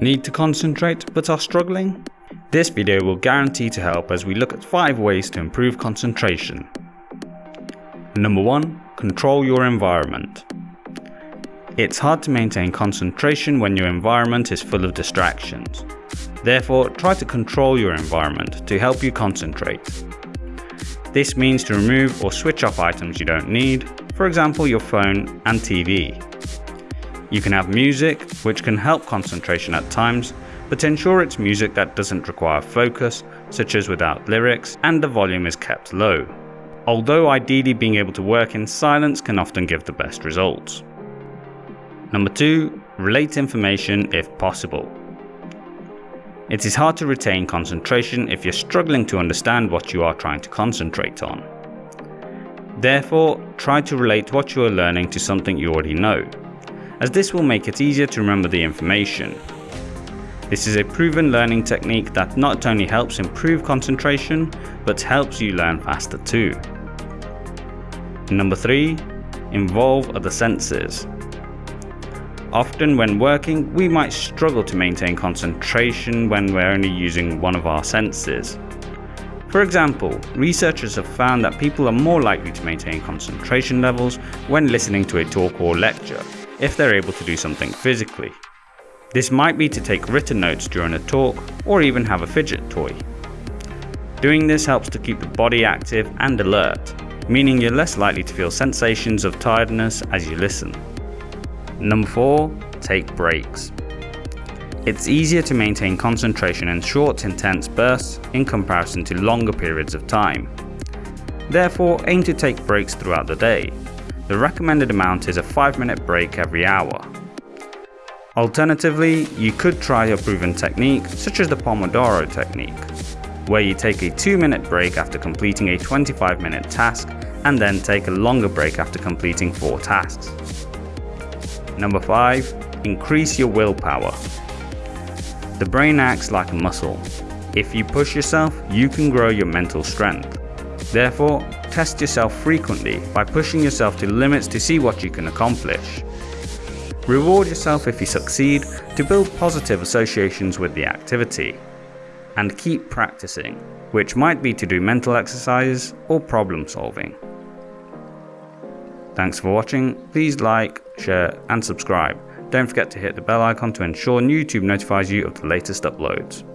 Need to concentrate but are struggling? This video will guarantee to help as we look at 5 ways to improve concentration. Number 1. Control your environment. It's hard to maintain concentration when your environment is full of distractions. Therefore, try to control your environment to help you concentrate. This means to remove or switch off items you don't need, for example your phone and TV. You can have music, which can help concentration at times, but ensure it's music that doesn't require focus, such as without lyrics, and the volume is kept low. Although ideally being able to work in silence can often give the best results. Number 2. Relate information if possible. It is hard to retain concentration if you're struggling to understand what you are trying to concentrate on. Therefore, try to relate what you are learning to something you already know as this will make it easier to remember the information. This is a proven learning technique that not only helps improve concentration, but helps you learn faster too. Number 3. Involve other senses. Often when working, we might struggle to maintain concentration when we're only using one of our senses. For example, researchers have found that people are more likely to maintain concentration levels when listening to a talk or lecture, if they're able to do something physically. This might be to take written notes during a talk or even have a fidget toy. Doing this helps to keep the body active and alert, meaning you're less likely to feel sensations of tiredness as you listen. Number 4. Take breaks. It's easier to maintain concentration in short intense bursts in comparison to longer periods of time. Therefore aim to take breaks throughout the day, the recommended amount is a 5 minute break every hour. Alternatively, you could try a proven technique such as the Pomodoro technique, where you take a 2 minute break after completing a 25 minute task and then take a longer break after completing 4 tasks. Number 5. Increase your willpower. The brain acts like a muscle. If you push yourself, you can grow your mental strength. Therefore, test yourself frequently by pushing yourself to limits to see what you can accomplish. Reward yourself if you succeed to build positive associations with the activity. And keep practicing, which might be to do mental exercises or problem solving. Thanks for watching, please like, share and subscribe. Don't forget to hit the bell icon to ensure YouTube notifies you of the latest uploads.